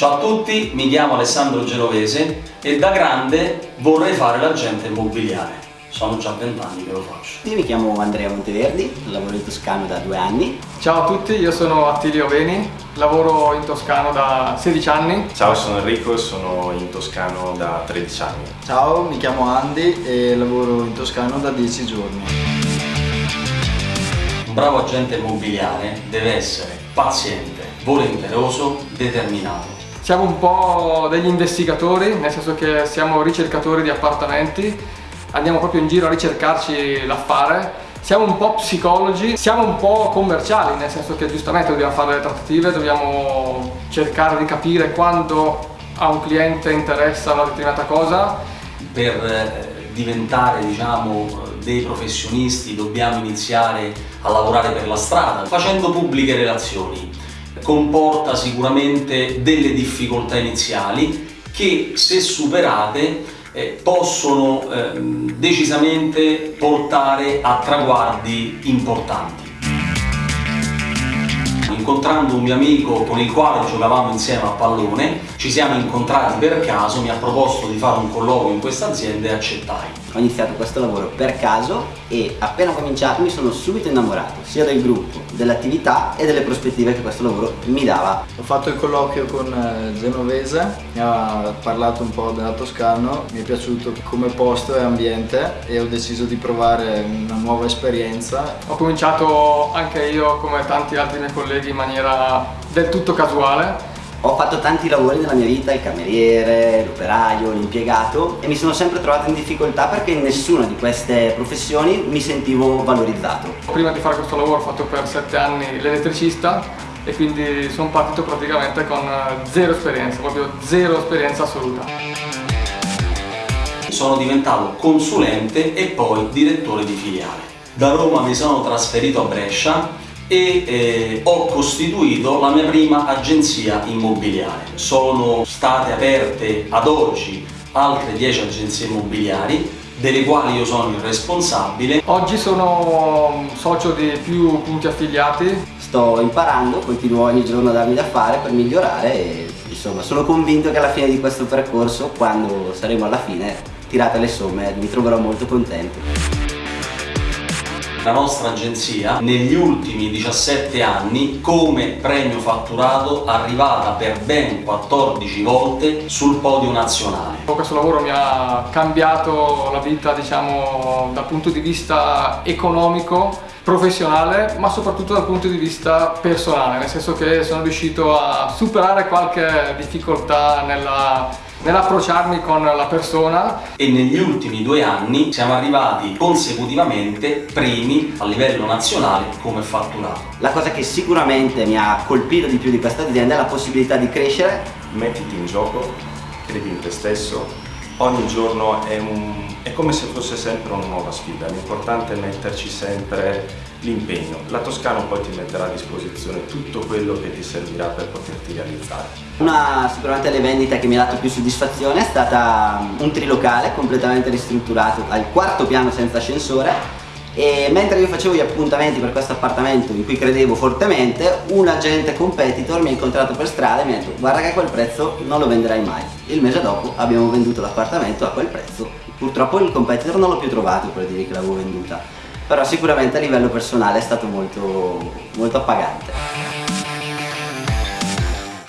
Ciao a tutti, mi chiamo Alessandro Genovese e da grande vorrei fare l'agente immobiliare. Sono già vent'anni che lo faccio. Io mi chiamo Andrea Monteverdi, lavoro in Toscano da due anni. Ciao a tutti, io sono Attilio Veni, lavoro in Toscano da 16 anni. Ciao, sono Enrico e sono in Toscano da 13 anni. Ciao, mi chiamo Andy e lavoro in Toscano da 10 giorni. Un bravo agente immobiliare deve essere paziente, volenteroso, determinato. Siamo un po' degli investigatori, nel senso che siamo ricercatori di appartamenti, andiamo proprio in giro a ricercarci l'affare, siamo un po' psicologi, siamo un po' commerciali, nel senso che giustamente dobbiamo fare le trattative, dobbiamo cercare di capire quando a un cliente interessa una determinata cosa. Per eh, diventare diciamo, dei professionisti dobbiamo iniziare a lavorare per la strada, facendo pubbliche relazioni comporta sicuramente delle difficoltà iniziali che se superate eh, possono eh, decisamente portare a traguardi importanti. Incontrando un mio amico con il quale giocavamo insieme a pallone, ci siamo incontrati per caso, mi ha proposto di fare un colloquio in questa azienda e accettai ho iniziato questo lavoro per caso e appena cominciato mi sono subito innamorato sia del gruppo, dell'attività e delle prospettive che questo lavoro mi dava. Ho fatto il colloquio con eh, Genovese, mi ha parlato un po' della Toscano, mi è piaciuto come posto e ambiente e ho deciso di provare una nuova esperienza. Ho cominciato anche io come tanti altri miei colleghi in maniera del tutto casuale ho fatto tanti lavori nella mia vita, il cameriere, l'operaio, l'impiegato e mi sono sempre trovato in difficoltà perché in nessuna di queste professioni mi sentivo valorizzato. Prima di fare questo lavoro ho fatto per sette anni l'elettricista e quindi sono partito praticamente con zero esperienza, proprio zero esperienza assoluta. Sono diventato consulente e poi direttore di filiale. Da Roma mi sono trasferito a Brescia e eh, ho costituito la mia prima agenzia immobiliare. Sono state aperte ad oggi altre 10 agenzie immobiliari delle quali io sono il responsabile. Oggi sono socio di più punti affiliati. Sto imparando, continuo ogni giorno a darmi da fare per migliorare e insomma sono convinto che alla fine di questo percorso, quando saremo alla fine, tirate le somme, mi troverò molto contento. La nostra agenzia negli ultimi 17 anni come premio fatturato arrivata per ben 14 volte sul podio nazionale. Questo lavoro mi ha cambiato la vita diciamo dal punto di vista economico professionale ma soprattutto dal punto di vista personale nel senso che sono riuscito a superare qualche difficoltà nella nell'approcciarmi con la persona e negli ultimi due anni siamo arrivati consecutivamente primi a livello nazionale come fatturato. La cosa che sicuramente mi ha colpito di più di questa azienda è la possibilità di crescere. Mettiti in gioco, credi in te stesso, ogni giorno è, un, è come se fosse sempre una nuova sfida, l'importante è metterci sempre l'impegno. La Toscano poi ti metterà a disposizione tutto quello che ti servirà per poterti realizzare. Una sicuramente le vendite che mi ha dato più soddisfazione è stata un trilocale completamente ristrutturato al quarto piano senza ascensore e mentre io facevo gli appuntamenti per questo appartamento in cui credevo fortemente un agente competitor mi ha incontrato per strada e mi ha detto guarda che a quel prezzo non lo venderai mai. Il mese dopo abbiamo venduto l'appartamento a quel prezzo. Purtroppo il competitor non l'ho più trovato per dire che l'avevo venduta. Però sicuramente a livello personale è stato molto, molto appagante